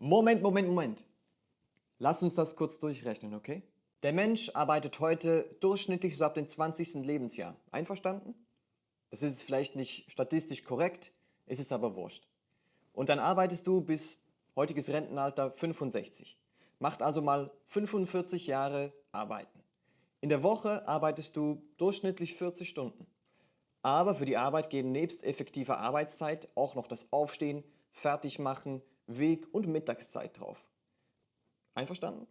Moment, Moment, Moment. Lass uns das kurz durchrechnen, okay? Der Mensch arbeitet heute durchschnittlich so ab dem 20. Lebensjahr. Einverstanden? Das ist vielleicht nicht statistisch korrekt, ist es aber wurscht. Und dann arbeitest du bis heutiges Rentenalter 65. Macht also mal 45 Jahre arbeiten. In der Woche arbeitest du durchschnittlich 40 Stunden. Aber für die Arbeit gehen nebst effektiver Arbeitszeit auch noch das Aufstehen, Fertigmachen, Weg- und Mittagszeit drauf. Einverstanden?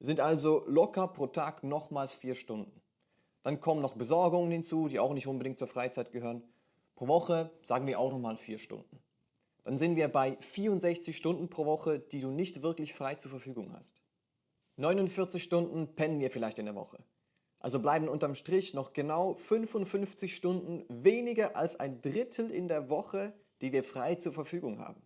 Sind also locker pro Tag nochmals vier Stunden. Dann kommen noch Besorgungen hinzu, die auch nicht unbedingt zur Freizeit gehören. Pro Woche sagen wir auch nochmal vier Stunden. Dann sind wir bei 64 Stunden pro Woche, die du nicht wirklich frei zur Verfügung hast. 49 Stunden pennen wir vielleicht in der Woche. Also bleiben unterm Strich noch genau 55 Stunden weniger als ein Drittel in der Woche, die wir frei zur Verfügung haben.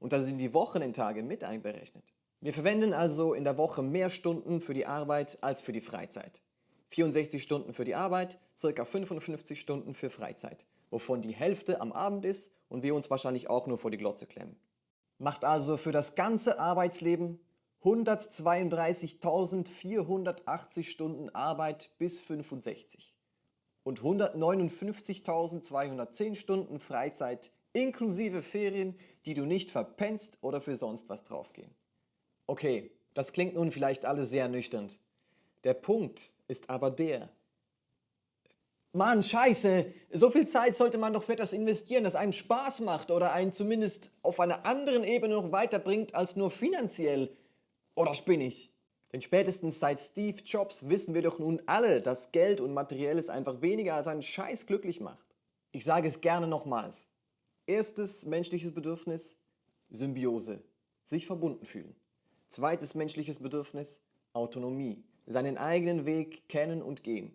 Und da sind die Wochenendtage mit einberechnet. Wir verwenden also in der Woche mehr Stunden für die Arbeit als für die Freizeit. 64 Stunden für die Arbeit, ca. 55 Stunden für Freizeit, wovon die Hälfte am Abend ist und wir uns wahrscheinlich auch nur vor die Glotze klemmen. Macht also für das ganze Arbeitsleben 132.480 Stunden Arbeit bis 65 und 159.210 Stunden Freizeit inklusive Ferien, die du nicht verpennst oder für sonst was draufgehen. Okay, das klingt nun vielleicht alles sehr nüchtern. Der Punkt ist aber der, Mann, scheiße, so viel Zeit sollte man doch für etwas investieren, das einem Spaß macht oder einen zumindest auf einer anderen Ebene noch weiterbringt als nur finanziell. Oder spinne ich? Denn spätestens seit Steve Jobs wissen wir doch nun alle, dass Geld und Materielles einfach weniger als einen Scheiß glücklich macht. Ich sage es gerne nochmals. Erstes menschliches Bedürfnis, Symbiose, sich verbunden fühlen. Zweites menschliches Bedürfnis, Autonomie, seinen eigenen Weg kennen und gehen.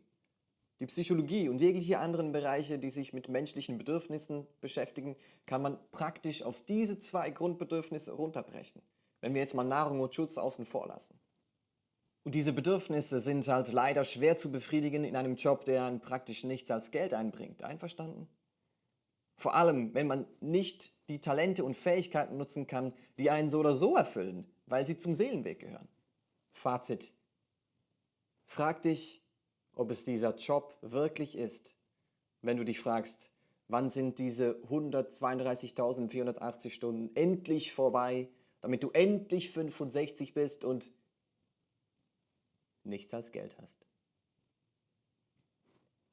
Die Psychologie und jegliche anderen Bereiche, die sich mit menschlichen Bedürfnissen beschäftigen, kann man praktisch auf diese zwei Grundbedürfnisse runterbrechen, wenn wir jetzt mal Nahrung und Schutz außen vor lassen. Und diese Bedürfnisse sind halt leider schwer zu befriedigen in einem Job, der praktisch nichts als Geld einbringt. Einverstanden? Vor allem, wenn man nicht die Talente und Fähigkeiten nutzen kann, die einen so oder so erfüllen, weil sie zum Seelenweg gehören. Fazit. Frag dich, ob es dieser Job wirklich ist, wenn du dich fragst, wann sind diese 132.480 Stunden endlich vorbei, damit du endlich 65 bist und nichts als Geld hast.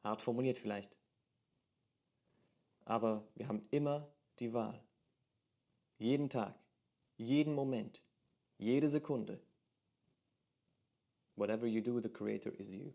Hart formuliert vielleicht. Aber wir haben immer die Wahl. Jeden Tag, jeden Moment, jede Sekunde. Whatever you do, the creator is you.